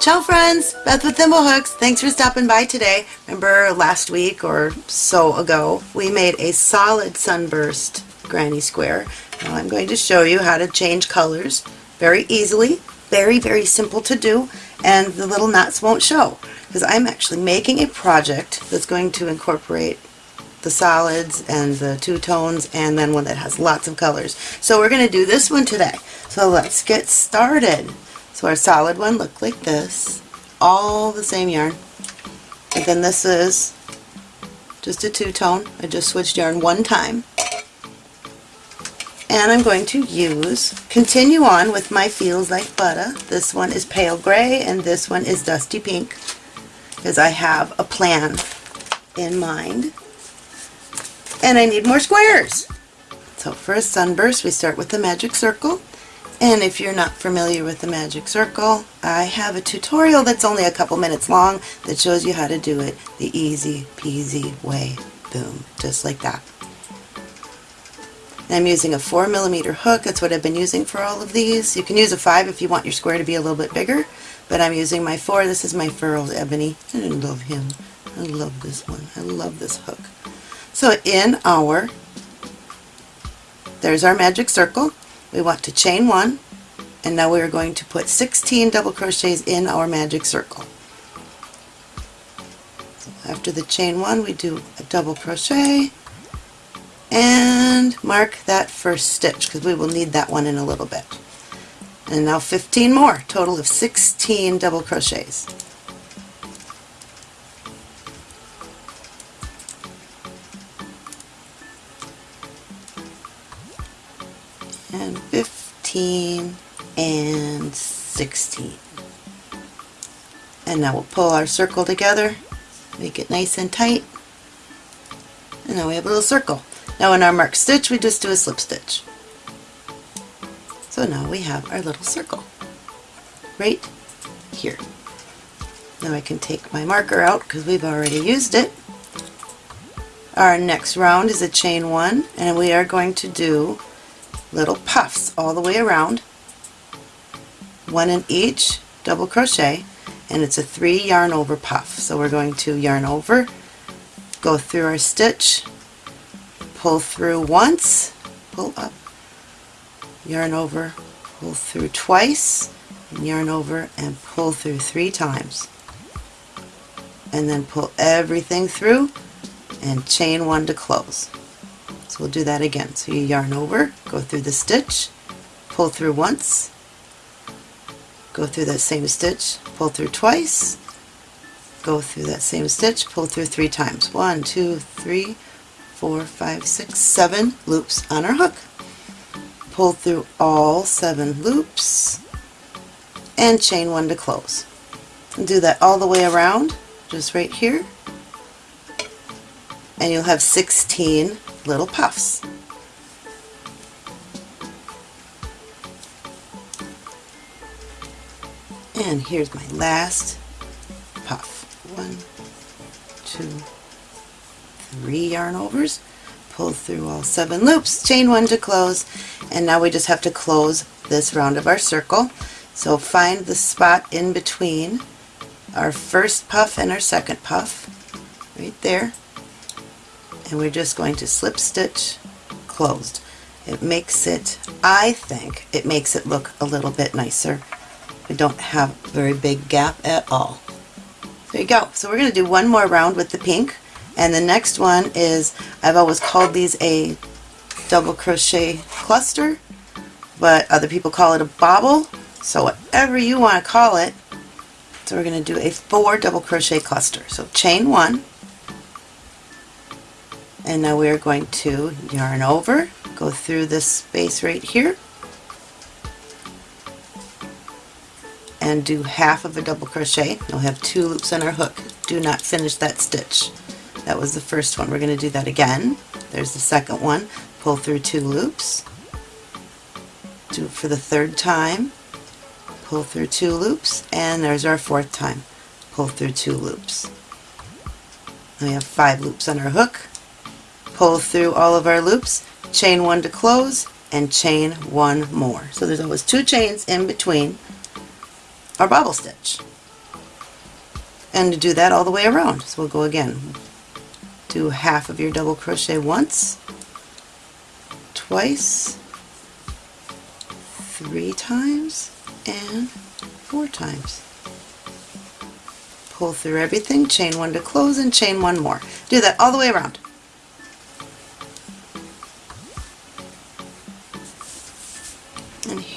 Ciao friends, Beth with Thimblehugs. Thanks for stopping by today. Remember last week or so ago we made a solid sunburst granny square. Now I'm going to show you how to change colors very easily. Very, very simple to do and the little knots won't show because I'm actually making a project that's going to incorporate the solids and the two-tones and then one that has lots of colors. So we're going to do this one today. So let's get started. So our solid one looked like this, all the same yarn. And then this is just a two-tone. I just switched yarn one time. And I'm going to use, continue on with my Feels Like Butter. This one is pale gray and this one is dusty pink because I have a plan in mind. And I need more squares. So for a sunburst we start with the magic circle and if you're not familiar with the magic circle, I have a tutorial that's only a couple minutes long that shows you how to do it the easy peasy way. Boom, just like that. I'm using a 4 millimeter hook, that's what I've been using for all of these. You can use a 5 if you want your square to be a little bit bigger, but I'm using my 4. This is my Furls Ebony. I love him. I love this one. I love this hook. So in our, there's our magic circle we want to chain one and now we are going to put 16 double crochets in our magic circle. After the chain one we do a double crochet and mark that first stitch because we will need that one in a little bit. And now 15 more, total of 16 double crochets. 15 and 16. And now we'll pull our circle together, make it nice and tight, and now we have a little circle. Now in our marked stitch we just do a slip stitch. So now we have our little circle right here. Now I can take my marker out because we've already used it. Our next round is a chain one and we are going to do little puffs all the way around, one in each double crochet, and it's a three yarn over puff. So we're going to yarn over, go through our stitch, pull through once, pull up, yarn over, pull through twice, and yarn over and pull through three times. And then pull everything through and chain one to close. We'll do that again. So you yarn over, go through the stitch, pull through once, go through that same stitch, pull through twice, go through that same stitch, pull through three times. One, two, three, four, five, six, seven loops on our hook. Pull through all seven loops and chain one to close. And do that all the way around, just right here. And you'll have 16 little puffs. And here's my last puff. One, two, three yarn overs. Pull through all seven loops, chain one to close, and now we just have to close this round of our circle. So find the spot in between our first puff and our second puff, right there, and we're just going to slip stitch closed. It makes it, I think, it makes it look a little bit nicer. We don't have a very big gap at all. There you go. So we're going to do one more round with the pink and the next one is, I've always called these a double crochet cluster but other people call it a bobble so whatever you want to call it so we're going to do a four double crochet cluster so chain one and now we are going to yarn over, go through this space right here, and do half of a double crochet. We'll have two loops on our hook. Do not finish that stitch. That was the first one. We're going to do that again. There's the second one. Pull through two loops. Do it for the third time. Pull through two loops. And there's our fourth time. Pull through two loops. We have five loops on our hook pull through all of our loops, chain one to close, and chain one more. So there's always two chains in between our bobble stitch. and to do that all the way around. So we'll go again. Do half of your double crochet once, twice, three times, and four times. Pull through everything, chain one to close, and chain one more. Do that all the way around.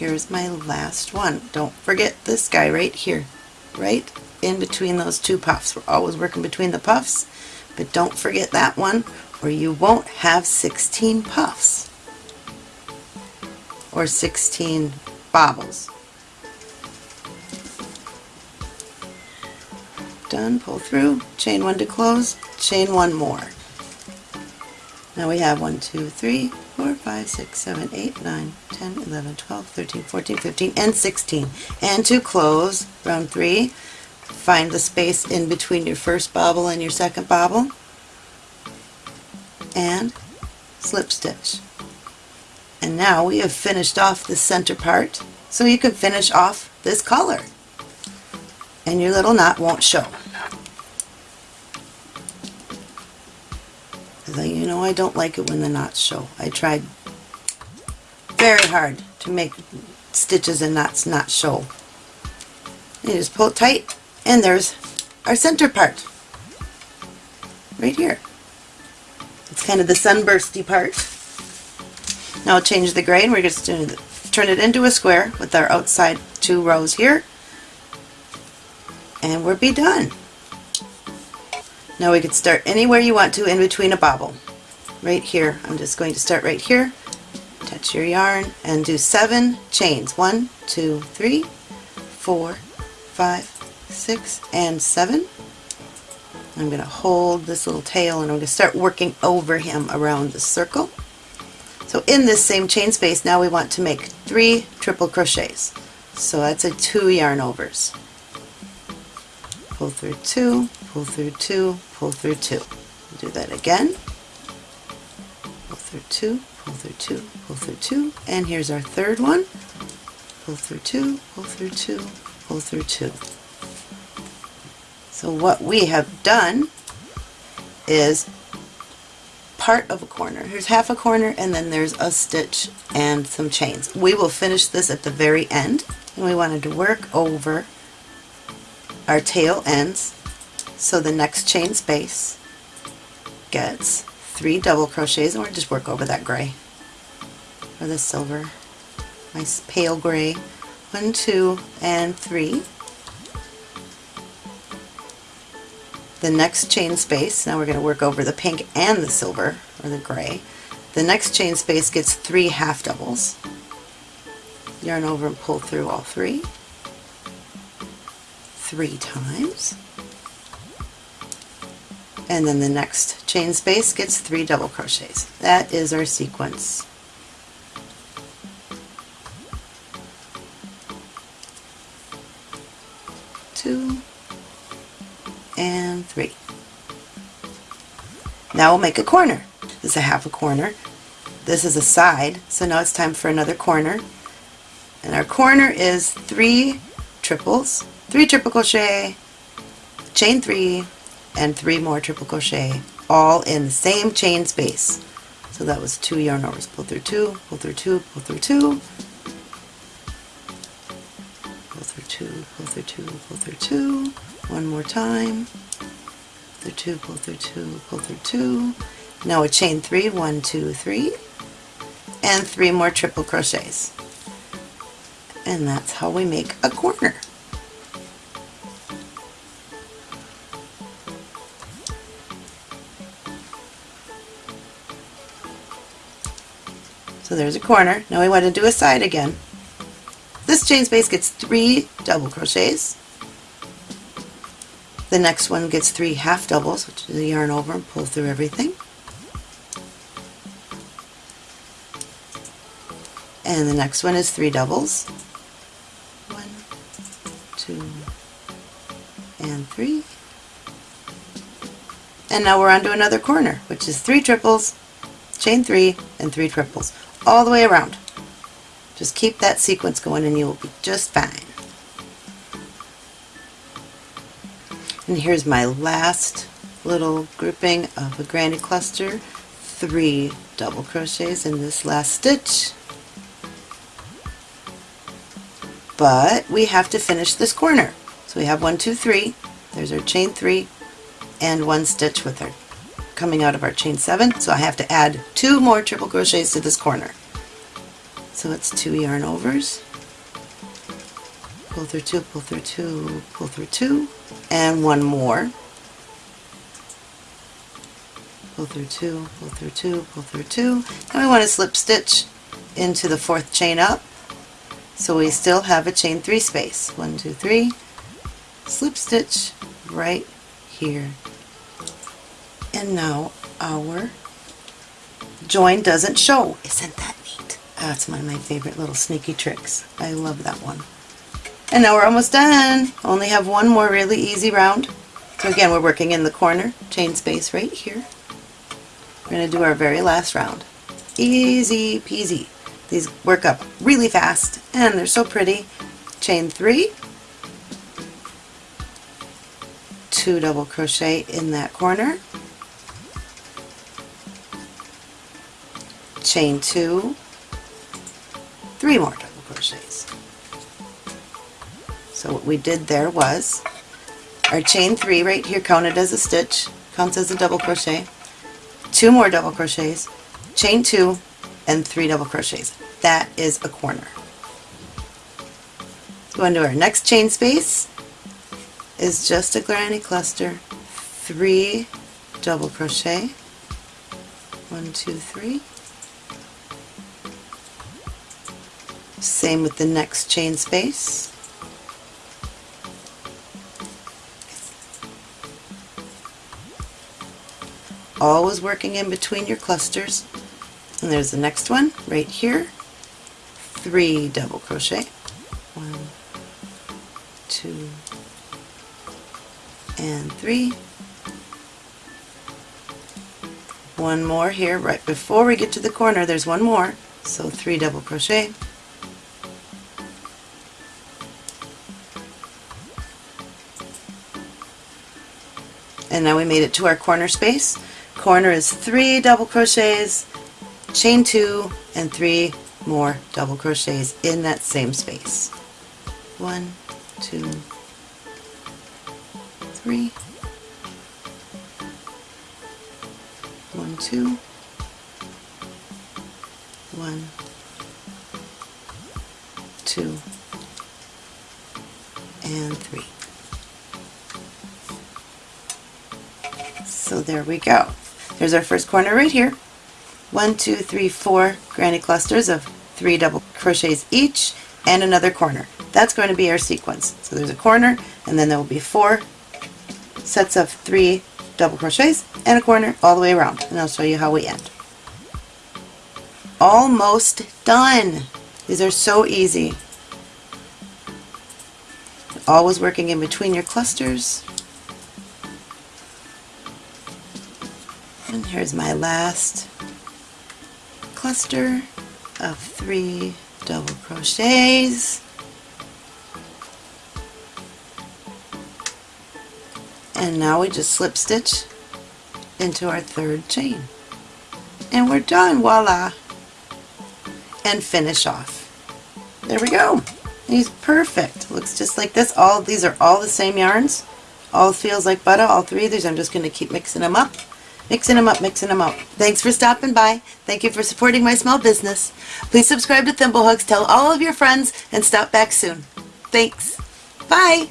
Here's my last one. Don't forget this guy right here, right in between those two puffs. We're always working between the puffs, but don't forget that one or you won't have 16 puffs or 16 bobbles. Done, pull through, chain one to close, chain one more. Now we have 1, 2, 3, 4, 5, 6, 7, 8, 9, 10, 11, 12, 13, 14, 15, and 16. And to close, round 3, find the space in between your first bobble and your second bobble, and slip stitch. And now we have finished off the center part, so you can finish off this collar. And your little knot won't show. You know I don't like it when the knots show. I tried very hard to make stitches and knots not show. You just pull it tight and there's our center part right here. It's kind of the sunbursty part. Now I'll change the gray and we're just going to turn it into a square with our outside two rows here and we'll be done. Now we could start anywhere you want to in between a bobble. Right here, I'm just going to start right here, touch your yarn, and do seven chains. One, two, three, four, five, six, and seven. I'm going to hold this little tail and I'm going to start working over him around the circle. So in this same chain space now we want to make three triple crochets. So that's a two yarn overs pull through two, pull through two, pull through two. Do that again. Pull through two, pull through two, pull through two, and here's our third one. Pull through two, pull through two, pull through two. So what we have done is part of a corner. Here's half a corner and then there's a stitch and some chains. We will finish this at the very end and we wanted to work over our tail ends so the next chain space gets three double crochets and we'll just work over that gray. Or the silver. Nice pale gray. One two and three. The next chain space now we're going to work over the pink and the silver or the gray. The next chain space gets three half doubles. Yarn over and pull through all three three times. And then the next chain space gets three double crochets. That is our sequence. Two and three. Now we'll make a corner. This is a half a corner. This is a side, so now it's time for another corner. And our corner is three triples, 3 triple crochet, chain 3, and 3 more triple crochet, all in the same chain space. So that was 2 yarn overs. Pull through 2, pull through 2, pull through 2, pull through 2, pull through 2, pull through 2, one more time, pull through 2, pull through 2, pull through 2. Now a chain 3, 1, 2, 3, and 3 more triple crochets. And that's how we make a corner. So there's a corner. Now we want to do a side again. This chain space gets three double crochets. The next one gets three half doubles, which is a yarn over and pull through everything. And the next one is three doubles. One, two, and three. And now we're on to another corner, which is three triples, chain three, and three triples all the way around. Just keep that sequence going and you will be just fine. And here's my last little grouping of a granny cluster, three double crochets in this last stitch. But we have to finish this corner. So we have one, two, three. There's our chain three and one stitch with our coming out of our chain seven. So I have to add two more triple crochets to this corner. So it's two yarn overs, pull through two, pull through two, pull through two, and one more. Pull through two, pull through two, pull through two. And we want to slip stitch into the fourth chain up. So we still have a chain three space. One, two, three, slip stitch right here. And now our join doesn't show. Isn't that neat? That's one of my favorite little sneaky tricks. I love that one. And now we're almost done. Only have one more really easy round. So again, we're working in the corner, chain space right here. We're going to do our very last round. Easy peasy. These work up really fast and they're so pretty. Chain three, two double crochet in that corner, chain two, three more double crochets. So what we did there was our chain three right here counted as a stitch, counts as a double crochet, two more double crochets, chain two, and three double crochets. That is a corner. Go into our next chain space is just a granny cluster, three double crochet, one, two, three. Same with the next chain space. always working in between your clusters. And there's the next one right here. Three double crochet. One, two, and three. One more here right before we get to the corner. There's one more. So three double crochet. And now we made it to our corner space corner is three double crochets, chain two, and three more double crochets in that same space. One, two, three, one, two, one, two, and three. So there we go. There's our first corner right here. One, two, three, four granny clusters of three double crochets each and another corner. That's going to be our sequence. So there's a corner and then there will be four sets of three double crochets and a corner all the way around and I'll show you how we end. Almost done! These are so easy. Always working in between your clusters And here's my last cluster of three double crochets. And now we just slip stitch into our third chain. And we're done, voila! And finish off. There we go. He's perfect. Looks just like this. All These are all the same yarns. All feels like butter, all three of these. I'm just going to keep mixing them up. Mixing them up, mixing them up. Thanks for stopping by. Thank you for supporting my small business. Please subscribe to Thimblehugs, tell all of your friends, and stop back soon. Thanks. Bye.